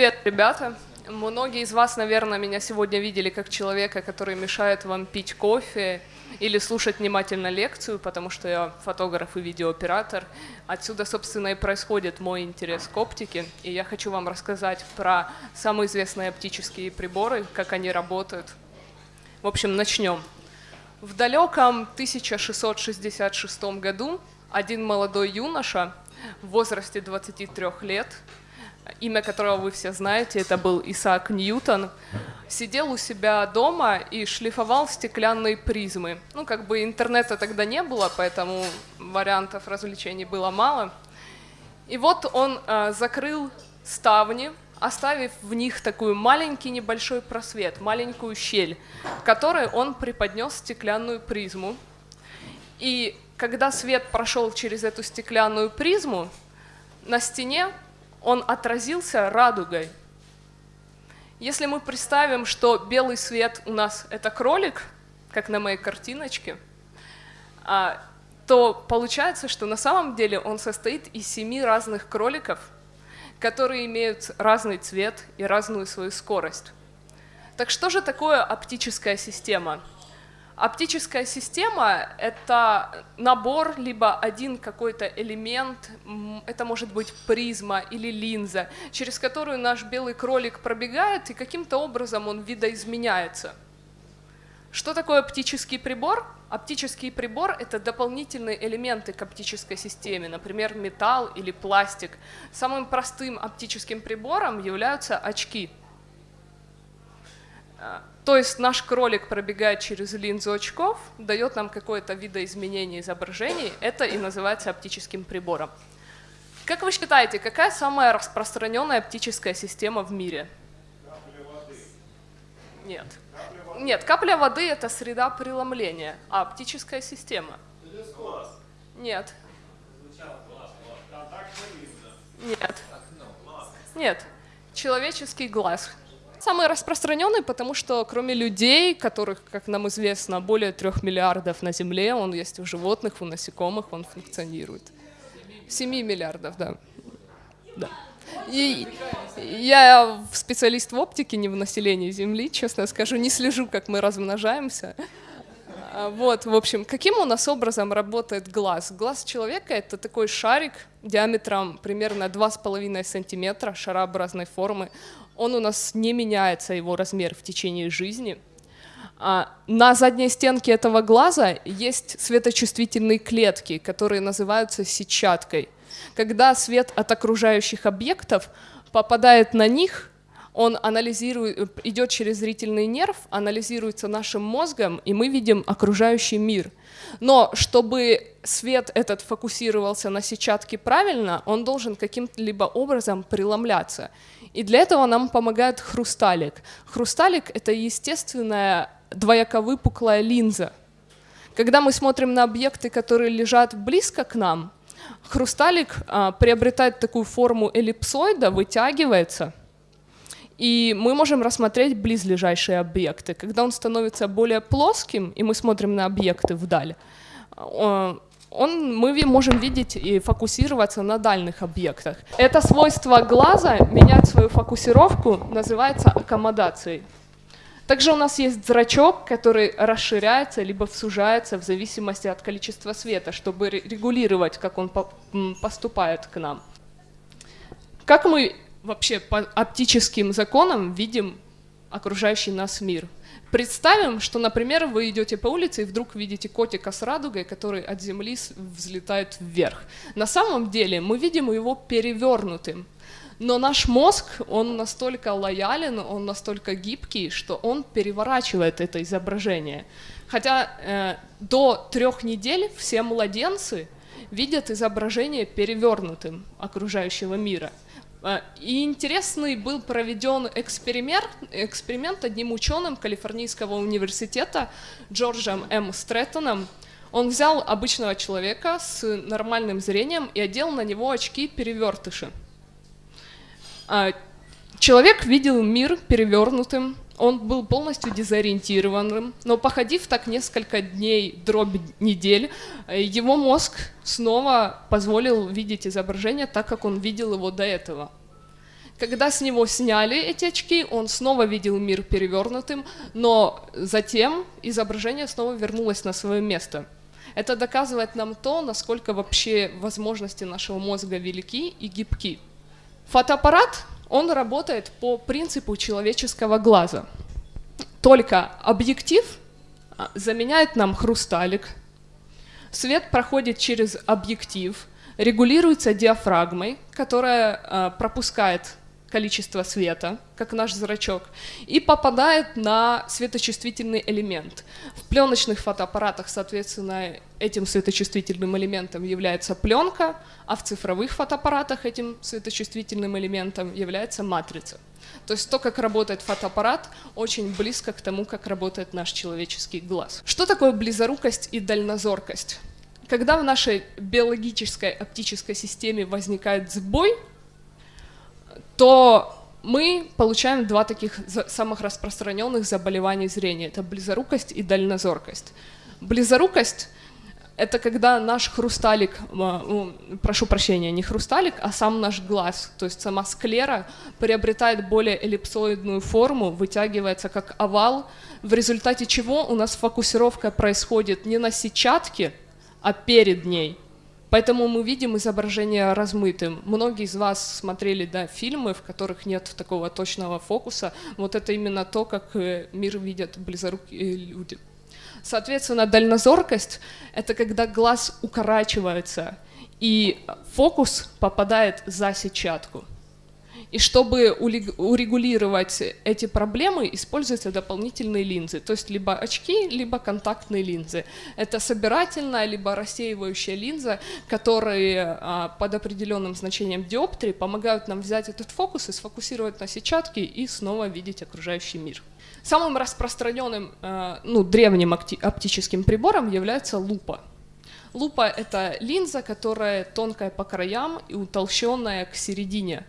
Привет, ребята! Многие из вас, наверное, меня сегодня видели как человека, который мешает вам пить кофе или слушать внимательно лекцию, потому что я фотограф и видеооператор. Отсюда, собственно, и происходит мой интерес к оптике, и я хочу вам рассказать про самые известные оптические приборы, как они работают. В общем, начнем. В далеком 1666 году один молодой юноша в возрасте 23 лет имя которого вы все знаете, это был Исаак Ньютон, сидел у себя дома и шлифовал стеклянные призмы. Ну, как бы интернета тогда не было, поэтому вариантов развлечений было мало. И вот он э, закрыл ставни, оставив в них такой маленький небольшой просвет, маленькую щель, в которой он преподнес стеклянную призму. И когда свет прошел через эту стеклянную призму, на стене он отразился радугой. Если мы представим, что белый свет у нас это кролик, как на моей картиночке, а, то получается, что на самом деле он состоит из семи разных кроликов, которые имеют разный цвет и разную свою скорость. Так что же такое оптическая система? Оптическая система — это набор, либо один какой-то элемент, это может быть призма или линза, через которую наш белый кролик пробегает, и каким-то образом он видоизменяется. Что такое оптический прибор? Оптический прибор — это дополнительные элементы к оптической системе, например, металл или пластик. Самым простым оптическим прибором являются очки — а, то есть наш кролик пробегает через линзу очков, дает нам какое-то видоизменение изображений, это и называется оптическим прибором. Как вы считаете, какая самая распространенная оптическая система в мире? Капля воды. Нет. Капля воды. Нет, капля воды — это среда преломления, а оптическая система? Глаз. Нет. Нет. Нет. Человеческий глаз. Самый распространенный, потому что кроме людей, которых, как нам известно, более трех миллиардов на Земле, он есть у животных, у насекомых, он функционирует. 7 миллиардов, да. да. И я специалист в оптике, не в населении Земли, честно скажу, не слежу, как мы размножаемся. А, вот, в общем, каким у нас образом работает глаз? Глаз человека — это такой шарик диаметром примерно 2,5 сантиметра, шарообразной формы он у нас не меняется, его размер в течение жизни. А на задней стенке этого глаза есть светочувствительные клетки, которые называются сетчаткой. Когда свет от окружающих объектов попадает на них, он анализирует, идет через зрительный нерв, анализируется нашим мозгом, и мы видим окружающий мир. Но чтобы свет этот фокусировался на сетчатке правильно, он должен каким-либо образом преломляться. И для этого нам помогает хрусталик. Хрусталик — это естественная двояковыпуклая линза. Когда мы смотрим на объекты, которые лежат близко к нам, хрусталик а, приобретает такую форму эллипсоида, вытягивается, и мы можем рассмотреть близлежащие объекты. Когда он становится более плоским, и мы смотрим на объекты вдаль, а, он, мы можем видеть и фокусироваться на дальних объектах. Это свойство глаза, менять свою фокусировку, называется аккомодацией. Также у нас есть зрачок, который расширяется либо сужается в зависимости от количества света, чтобы регулировать, как он поступает к нам. Как мы вообще по оптическим законам видим окружающий нас мир? Представим, что, например, вы идете по улице и вдруг видите котика с радугой, который от земли взлетает вверх. На самом деле мы видим его перевернутым. Но наш мозг, он настолько лоялен, он настолько гибкий, что он переворачивает это изображение. Хотя э, до трех недель все младенцы видят изображение перевернутым окружающего мира. А, и интересный был проведен эксперимент, эксперимент одним ученым Калифорнийского университета Джорджем М. Стрэттоном. Он взял обычного человека с нормальным зрением и одел на него очки-перевертыши. А, человек видел мир перевернутым, он был полностью дезориентированным, но походив так несколько дней, дробь недель, его мозг снова позволил видеть изображение так, как он видел его до этого. Когда с него сняли эти очки, он снова видел мир перевернутым, но затем изображение снова вернулось на свое место. Это доказывает нам то, насколько вообще возможности нашего мозга велики и гибки. Фотоаппарат, он работает по принципу человеческого глаза. Только объектив а, заменяет нам хрусталик, свет проходит через объектив, регулируется диафрагмой, которая э, пропускает количество света, как наш зрачок, и попадает на светочувствительный элемент. В пленочных фотоаппаратах, соответственно, этим светочувствительным элементом является пленка, а в цифровых фотоаппаратах этим светочувствительным элементом является матрица. То есть то, как работает фотоаппарат, очень близко к тому, как работает наш человеческий глаз. Что такое близорукость и дальнозоркость? Когда в нашей биологической оптической системе возникает сбой, то мы получаем два таких самых распространенных заболевания зрения. Это близорукость и дальнозоркость. Близорукость — это когда наш хрусталик, прошу прощения, не хрусталик, а сам наш глаз, то есть сама склера приобретает более эллипсоидную форму, вытягивается как овал, в результате чего у нас фокусировка происходит не на сетчатке, а перед ней. Поэтому мы видим изображение размытым. Многие из вас смотрели да, фильмы, в которых нет такого точного фокуса. Вот это именно то, как э, мир видят близорукие люди. Соответственно, дальнозоркость — это когда глаз укорачивается, и фокус попадает за сетчатку. И чтобы урегулировать эти проблемы, используются дополнительные линзы, то есть либо очки, либо контактные линзы. Это собирательная, либо рассеивающая линза, которые а, под определенным значением диоптрии помогают нам взять этот фокус и сфокусировать на сетчатке и снова видеть окружающий мир. Самым распространенным, а, ну, древним оптическим прибором является лупа. Лупа — это линза, которая тонкая по краям и утолщенная к середине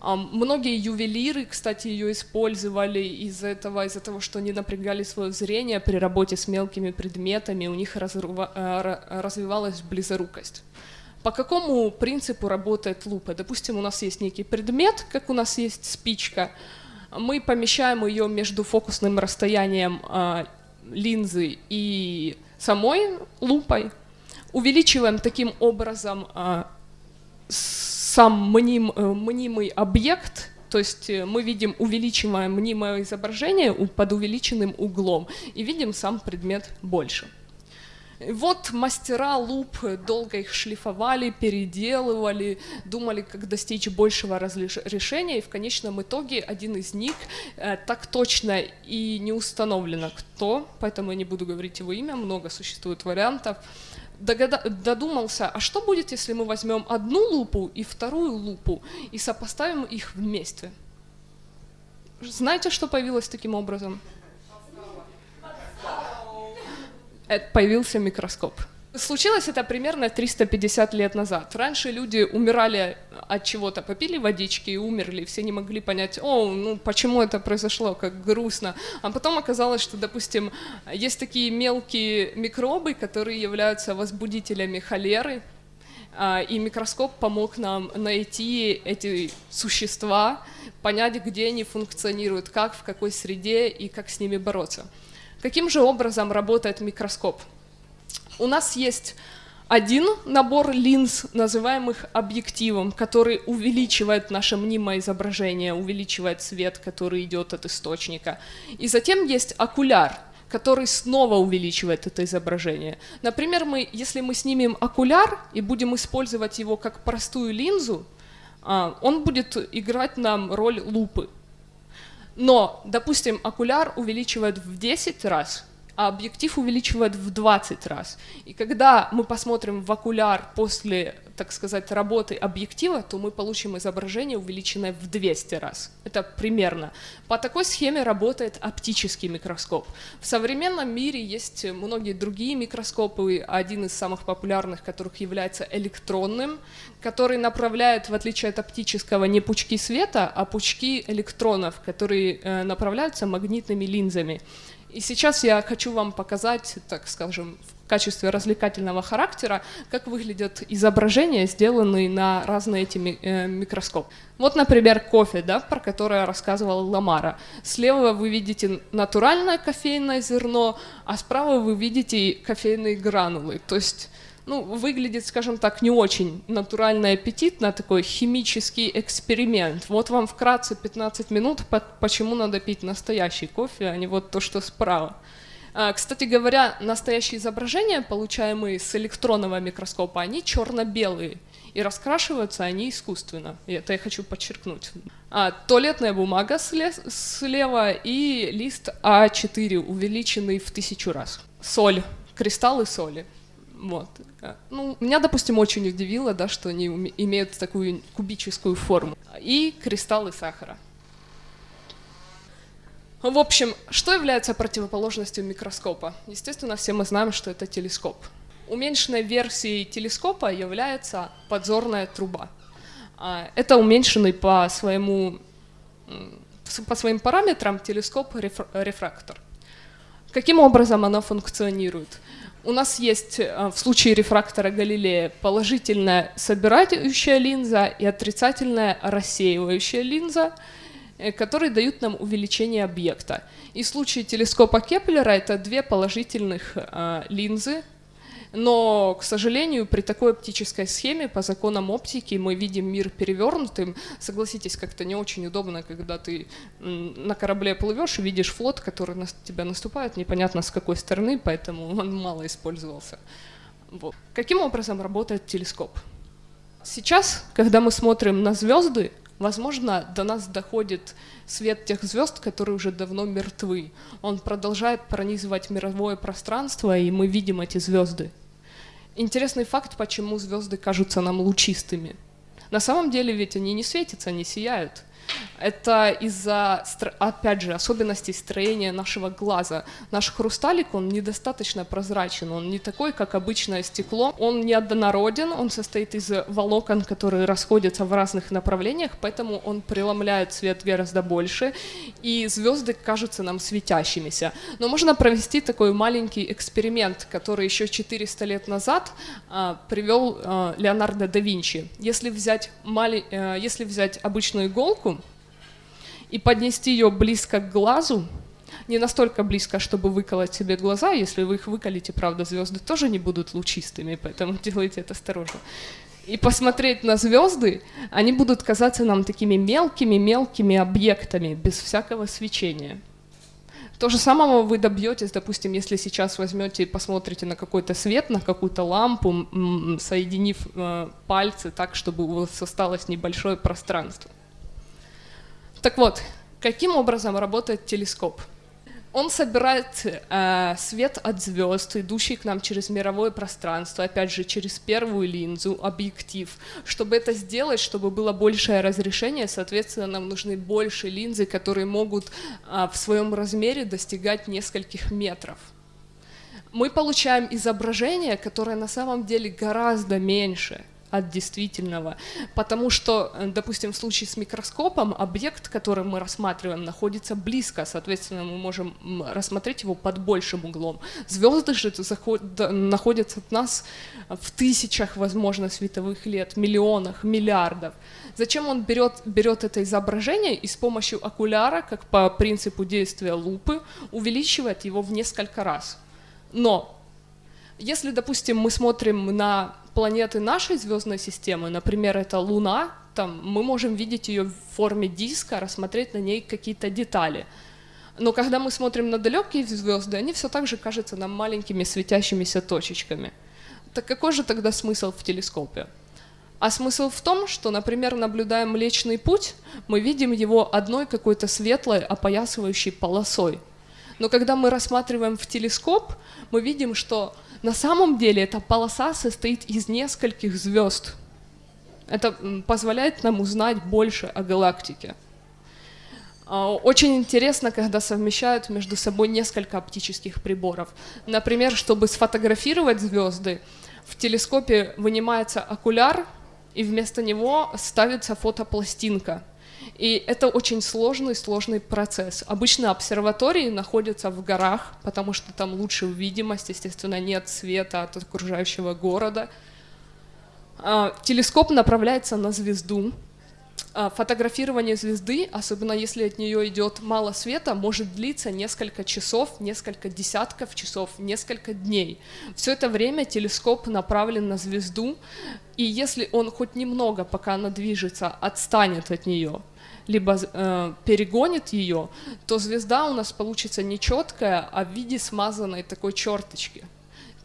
Многие ювелиры, кстати, ее использовали из-за этого, из-за того, что они напрягали свое зрение при работе с мелкими предметами, у них э, развивалась близорукость. По какому принципу работает лупа? Допустим, у нас есть некий предмет, как у нас есть спичка, мы помещаем ее между фокусным расстоянием э, линзы и самой лупой, увеличиваем таким образом э, сам мним, э, мнимый объект, то есть э, мы видим, увеличиваем мнимое изображение под увеличенным углом и видим сам предмет больше. Вот мастера луп долго их шлифовали, переделывали, думали, как достичь большего решения, и в конечном итоге один из них э, так точно и не установлено кто, поэтому я не буду говорить его имя, много существует вариантов, догада- додумался, а что будет, если мы возьмем одну лупу и вторую лупу и сопоставим их вместе? Знаете, что появилось таким образом? Это появился микроскоп. Случилось это примерно 350 лет назад. Раньше люди умирали от чего-то, попили водички и умерли, все не могли понять, о, ну почему это произошло, как грустно. А потом оказалось, что, допустим, есть такие мелкие микробы, которые являются возбудителями холеры, а, и микроскоп помог нам найти эти существа, понять, где они функционируют, как, в какой среде и как с ними бороться. Каким же образом работает микроскоп? У нас есть один набор линз, называемых объективом, который увеличивает наше мнимое изображение, увеличивает свет, который идет от источника. И затем есть окуляр, который снова увеличивает это изображение. Например, мы, если мы снимем окуляр и будем использовать его как простую линзу, а, он будет играть нам роль лупы. Но, допустим, окуляр увеличивает в 10 раз, а объектив увеличивает в 20 раз. И когда мы посмотрим в окуляр после, так сказать, работы объектива, то мы получим изображение, увеличенное в 200 раз. Это примерно. По такой схеме работает оптический микроскоп. В современном мире есть многие другие микроскопы, один из самых популярных которых является электронным, который направляет, в отличие от оптического, не пучки света, а пучки электронов, которые э, направляются магнитными линзами. И сейчас я хочу вам показать, так скажем, в качестве развлекательного характера, как выглядят изображения, сделанные на разные эти э, микроскопы. Вот, например, кофе, да, про которое рассказывал Ламара. Слева вы видите натуральное кофейное зерно, а справа вы видите кофейные гранулы. То есть ну, выглядит, скажем так, не очень натурально и аппетитно, такой химический эксперимент. Вот вам вкратце 15 минут, по- почему надо пить настоящий кофе, а не вот то, что справа. А, Кстати говоря, настоящие изображения, получаемые с электронного микроскопа, они черно-белые, и раскрашиваются они искусственно. И это я хочу подчеркнуть. А, туалетная бумага сле- слева и лист А4, увеличенный в тысячу раз. Соль, кристаллы соли. Вот. Э, Ну, меня, допустим, очень удивило, да, что они имеют такую кубическую форму. И кристаллы сахара. В общем, что является противоположностью микроскопа? Естественно, все мы знаем, что это телескоп. Уменьшенной версией телескопа является подзорная труба. А, Это уменьшенный по своему по своим параметрам телескоп-рефрактор. Каким образом оно функционирует? У нас есть э, в случае рефрактора Галилея положительная собирающая линза и отрицательная рассеивающая линза, э, которые дают нам увеличение объекта. И в случае телескопа Кеплера это две положительных э, линзы, но, к сожалению, при такой оптической схеме, по законам оптики, мы видим мир перевернутым. Согласитесь, как-то не очень удобно, когда ты на корабле плывешь и видишь флот, который на тебя наступает, непонятно с какой стороны, поэтому он мало использовался. Вот. Каким образом работает телескоп? Сейчас, когда мы смотрим на звезды, возможно, до нас доходит свет тех звезд, которые уже давно мертвы. Он продолжает пронизывать мировое пространство, и мы видим эти звезды. Интересный факт, почему звезды кажутся нам лучистыми. На самом деле ведь они не светятся, они сияют. Это из-за, опять же, особенностей строения нашего глаза. Наш хрусталик, он недостаточно прозрачен, он не такой, как обычное стекло. Он неоднороден, он состоит из волокон, которые расходятся в разных направлениях, поэтому он преломляет свет гораздо больше, и звезды кажутся нам светящимися. Но можно провести такой маленький эксперимент, который еще 400 лет назад а, привел а, Леонардо да Винчи. Если взять, мали- э, если взять обычную иголку и поднести ее близко к глазу, не настолько близко, чтобы выколоть себе глаза, если вы их выколите, правда, звезды тоже не будут лучистыми, поэтому делайте это осторожно. И посмотреть на звезды, они будут казаться нам такими мелкими-мелкими объектами, без всякого свечения. То же самого вы добьетесь, допустим, если сейчас возьмете и посмотрите на какой-то свет, на какую-то лампу, соединив э, пальцы так, чтобы у вас осталось небольшое пространство. Так вот, каким образом работает телескоп? Он собирает э, свет от звезд, идущий к нам через мировое пространство, опять же, через первую линзу, объектив. Чтобы это сделать, чтобы было большее разрешение, соответственно, нам нужны больше линзы, которые могут э, в своем размере достигать нескольких метров. Мы получаем изображение, которое на самом деле гораздо меньше от действительного, потому что, э, допустим, в случае с микроскопом объект, который мы рассматриваем, находится близко, соответственно, мы можем рассмотреть его под большим углом. Звезды же находятся от нас в тысячах, возможно, световых лет, миллионах, миллиардов. Зачем он берет, берет это изображение и с помощью окуляра, как по принципу действия лупы, увеличивает его в несколько раз? Но если, допустим, мы смотрим на планеты нашей звездной системы, например, это Луна, там мы можем видеть ее в форме диска, рассмотреть на ней какие-то детали. Но когда мы смотрим на далекие звезды, они все так же кажутся нам маленькими светящимися точечками. Так какой же тогда смысл в телескопе? А смысл в том, что, например, наблюдая Млечный Путь, мы видим его одной какой-то светлой опоясывающей полосой. Но когда мы рассматриваем в телескоп, мы видим, что на самом деле эта полоса состоит из нескольких звезд. Это позволяет нам узнать больше о галактике. А, Очень интересно, когда совмещают между собой несколько оптических приборов. Например, чтобы сфотографировать звезды, в телескопе вынимается окуляр, и вместо него ставится фотопластинка. И это очень сложный, сложный процесс. Обычно обсерватории находятся в горах, потому что там лучшая видимость, естественно, нет света от окружающего города. А, телескоп направляется на звезду, фотографирование звезды, особенно если от нее идет мало света, может длиться несколько часов, несколько десятков часов, несколько дней. Все это время телескоп направлен на звезду, и если он хоть немного, пока она движется, отстанет от нее, либо э, перегонит ее, то звезда у нас получится не четкая, а в виде смазанной такой черточки.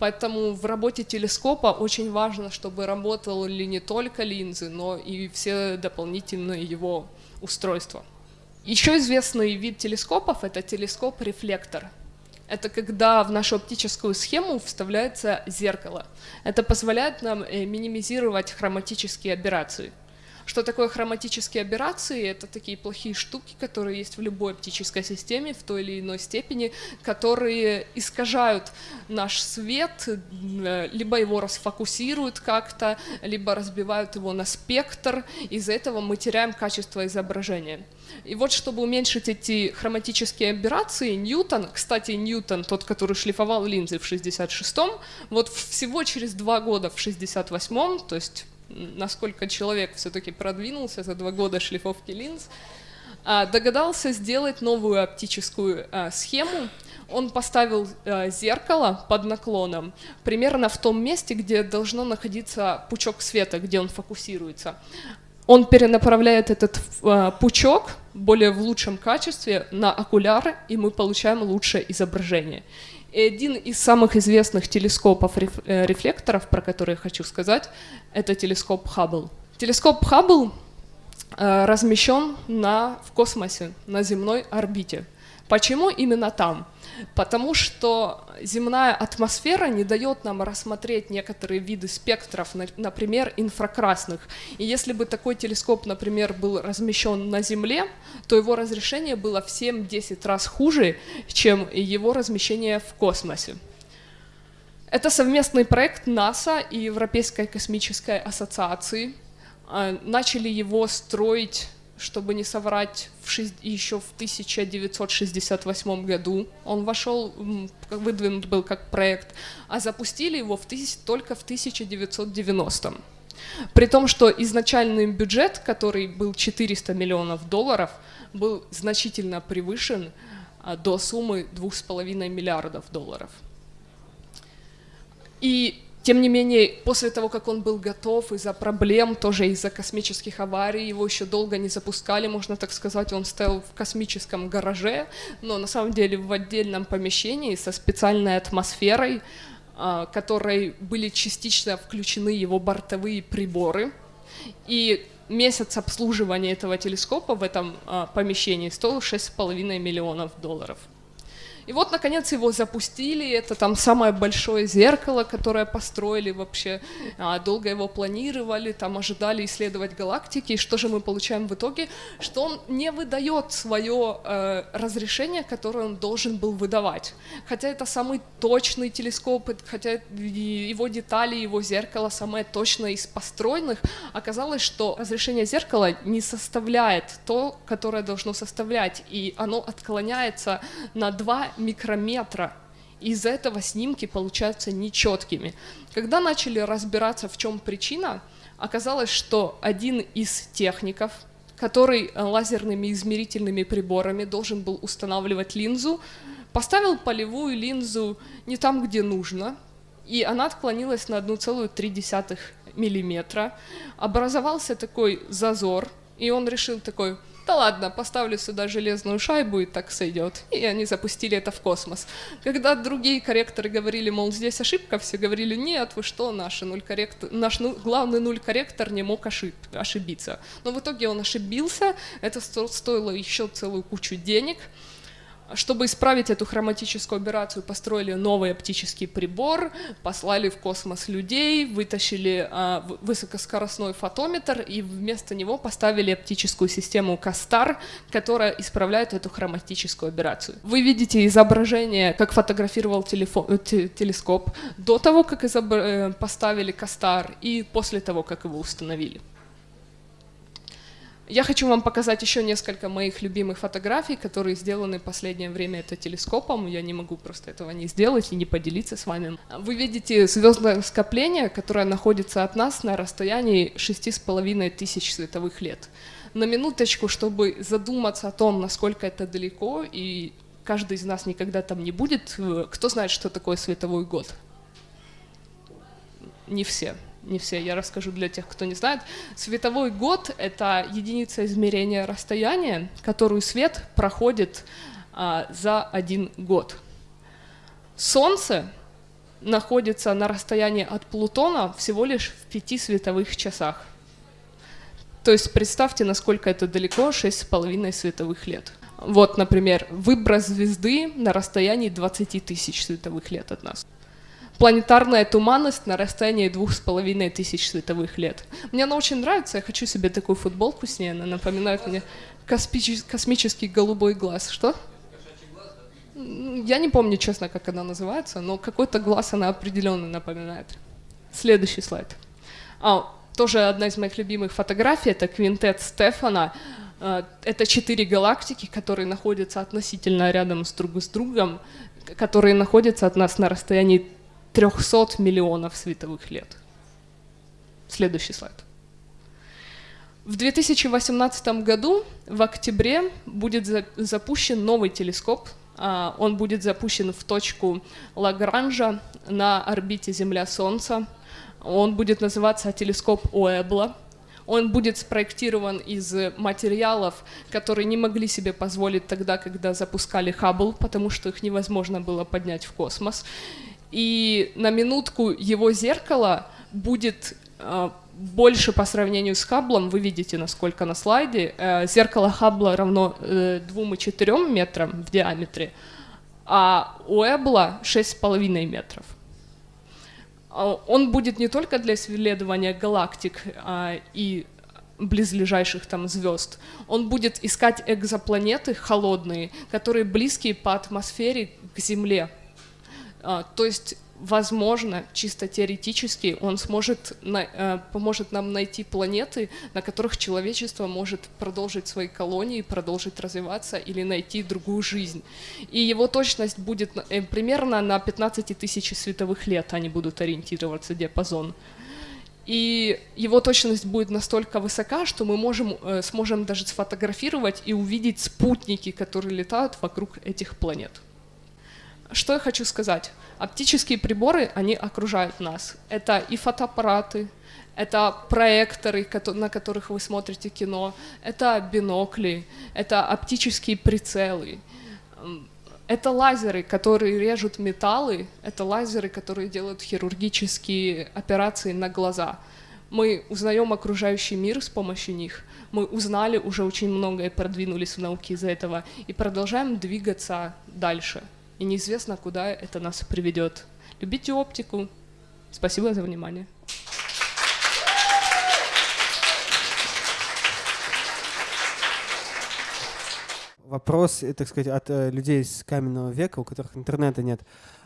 Поэтому в работе телескопа очень важно, чтобы работали не только линзы, но и все дополнительные его устройства. Еще известный вид телескопов — это телескоп-рефлектор. Это когда в нашу оптическую схему вставляется зеркало. Это позволяет нам э, минимизировать хроматические аберрации. Что такое хроматические аберрации? Это такие плохие штуки, которые есть в любой оптической системе в той или иной степени, которые искажают наш свет, э, либо его расфокусируют как-то, либо разбивают его на спектр. Из-за этого мы теряем качество изображения. И вот, чтобы уменьшить эти хроматические аберрации, Ньютон, кстати, Ньютон, тот, который шлифовал линзы в 66-м, вот всего через два года в 68-м, то есть насколько человек все-таки продвинулся за два года шлифовки линз, а, догадался сделать новую оптическую а, схему. Он поставил а, зеркало под наклоном примерно в том месте, где должно находиться пучок света, где он фокусируется. Он перенаправляет этот пучок более в лучшем качестве на окуляры, и мы получаем лучшее изображение. И один из самых известных телескопов э, про которые я хочу сказать, это телескоп Хаббл. Телескоп Хаббл э, размещен на, в космосе, на земной орбите. Почему именно там? Потому что земная атмосфера не дает нам рассмотреть некоторые виды спектров, например, инфракрасных. И если бы такой телескоп, например, был размещен на Земле, то его разрешение было в 7-10 раз хуже, чем его размещение в космосе. Это совместный проект НАСА и Европейской космической ассоциации. А, начали его строить чтобы не соврать, в шесть, еще в 1968 году он вошел, выдвинут был как проект, а запустили его в тысяч, только в 1990 при том, что изначальный бюджет, который был 400 миллионов долларов, был значительно превышен а, до суммы 2,5 миллиардов долларов. И тем не менее, после того, как он был готов из-за проблем, тоже из-за космических аварий, его еще долго не запускали, можно так сказать, он стоял в космическом гараже, но на самом деле в отдельном помещении со специальной атмосферой, а, которой были частично включены его бортовые приборы. И месяц обслуживания этого телескопа в этом а, помещении стоил 6,5 миллионов долларов. И вот, наконец, его запустили, это там самое большое зеркало, которое построили вообще, а, долго его планировали, там ожидали исследовать галактики, и что же мы получаем в итоге? Что он не выдает свое э, разрешение, которое он должен был выдавать. Хотя это самый точный телескоп, хотя его детали, его зеркало самое точное из построенных, оказалось, что разрешение зеркала не составляет то, которое должно составлять, и оно отклоняется на 2 микрометра. Из-за этого снимки получаются нечеткими. Когда начали разбираться, в чем причина, оказалось, что один из техников, который лазерными измерительными приборами должен был устанавливать линзу, поставил полевую линзу не там, где нужно, и она отклонилась на 1,3 миллиметра. Образовался такой зазор, и он решил такой, да ладно, поставлю сюда железную шайбу и так сойдет. И они запустили это в космос. Когда другие корректоры говорили, мол, здесь ошибка, все говорили, нет, вы что, наш, нуль корректор, наш ну, главный нуль корректор не мог ошиб, ошибиться. Но в итоге он ошибился, это стоило еще целую кучу денег. Чтобы исправить эту хроматическую операцию, построили новый оптический прибор, послали в космос людей, вытащили а, высокоскоростной фотометр и вместо него поставили оптическую систему Кастар, которая исправляет эту хроматическую операцию. Вы видите изображение, как фотографировал телефон, э, телескоп до того, как э, поставили Кастар и после того, как его установили. Я хочу вам показать еще несколько моих любимых фотографий, которые сделаны в последнее время это телескопом. Я не могу просто этого не сделать и не поделиться с вами. Вы видите звездное скопление, которое находится от нас на расстоянии 6,5 тысяч световых лет. На минуточку, чтобы задуматься о том, насколько это далеко, и каждый из нас никогда там не будет. Кто знает, что такое световой год? Не все не все, я расскажу для тех, кто не знает. Световой год — это единица измерения расстояния, которую свет проходит а, за один год. Солнце находится на расстоянии от Плутона всего лишь в пяти световых часах. То есть представьте, насколько это далеко, 6,5 световых лет. Вот, например, выброс звезды на расстоянии 20 тысяч световых лет от нас планетарная туманность на расстоянии двух с половиной тысяч световых лет. Мне она очень нравится, я хочу себе такую футболку с ней, она напоминает мне космический, космический голубой глаз. Что? Я не помню, честно, как она называется, но какой-то глаз она определенно напоминает. Следующий слайд. А, тоже одна из моих любимых фотографий, это квинтет Стефана. А, это четыре галактики, которые находятся относительно рядом с друг с другом, которые находятся от нас на расстоянии 300 миллионов световых лет. Следующий слайд. В 2018 году, в октябре, будет запущен новый телескоп. А, он будет запущен в точку Лагранжа на орбите Земля-Солнце. Он будет называться телескоп Уэбла. Он будет спроектирован из материалов, которые не могли себе позволить тогда, когда запускали Хаббл, потому что их невозможно было поднять в космос и на минутку его зеркало будет э, больше по сравнению с Хабблом, вы видите, насколько на слайде, э, зеркало Хаббла равно э, 2,4 метрам в диаметре, а у Эбла 6,5 метров. Э, он будет не только для исследования галактик и близлежащих там звезд. Он будет искать экзопланеты холодные, которые близкие по атмосфере к Земле. А, то есть, возможно, чисто теоретически он сможет, э, поможет нам найти планеты, на которых человечество может продолжить свои колонии, продолжить развиваться или найти другую жизнь. И его точность будет э, примерно на 15 тысяч световых лет, они будут ориентироваться, диапазон. И его точность будет настолько высока, что мы можем, э, сможем даже сфотографировать и увидеть спутники, которые летают вокруг этих планет. Что я хочу сказать? Оптические приборы, они окружают нас. Это и фотоаппараты, это проекторы, на которых вы смотрите кино, это бинокли, это оптические прицелы, это лазеры, которые режут металлы, это лазеры, которые делают хирургические операции на глаза. Мы узнаем окружающий мир с помощью них, мы узнали уже очень многое, продвинулись в науке из-за этого и продолжаем двигаться дальше и неизвестно, куда это нас приведет. Любите оптику. Спасибо за внимание. Вопрос, э, так сказать, от э, людей с каменного века, у которых интернета нет.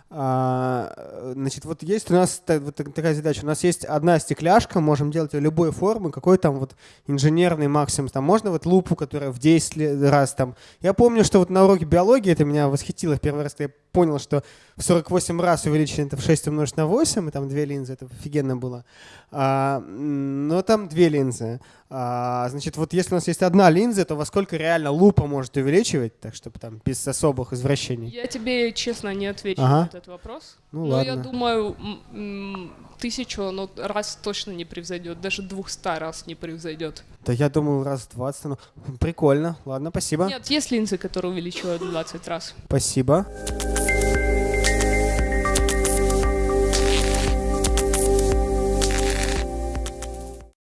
А, значит, вот есть у нас вот такая задача. У нас есть одна стекляшка, можем делать ее любой формы, какой там вот инженерный максимум. Там можно вот лупу, которая в 10 раз там. Я помню, что вот на уроке биологии это меня восхитило в первый раз, когда я понял, что в 48 раз увеличено это в 6 умножить на 8, и там две линзы, это офигенно было. А, но там две линзы. А, значит, вот если у нас есть одна линза, то во сколько реально лупа может увеличивать, так чтобы там без особых извращений? Я тебе честно не отвечу ага. на этот вопрос. Ну, но ладно. я думаю, тысячу ну, раз точно не превзойдет, даже двухста раз не превзойдет. Да я думаю, раз 20. Ну, прикольно. Ладно, спасибо. Нет, есть линзы, которые увеличивают 20 раз. Спасибо.